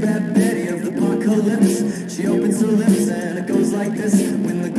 bad Betty of the apocalypse. She opens her lips and it goes like this. When the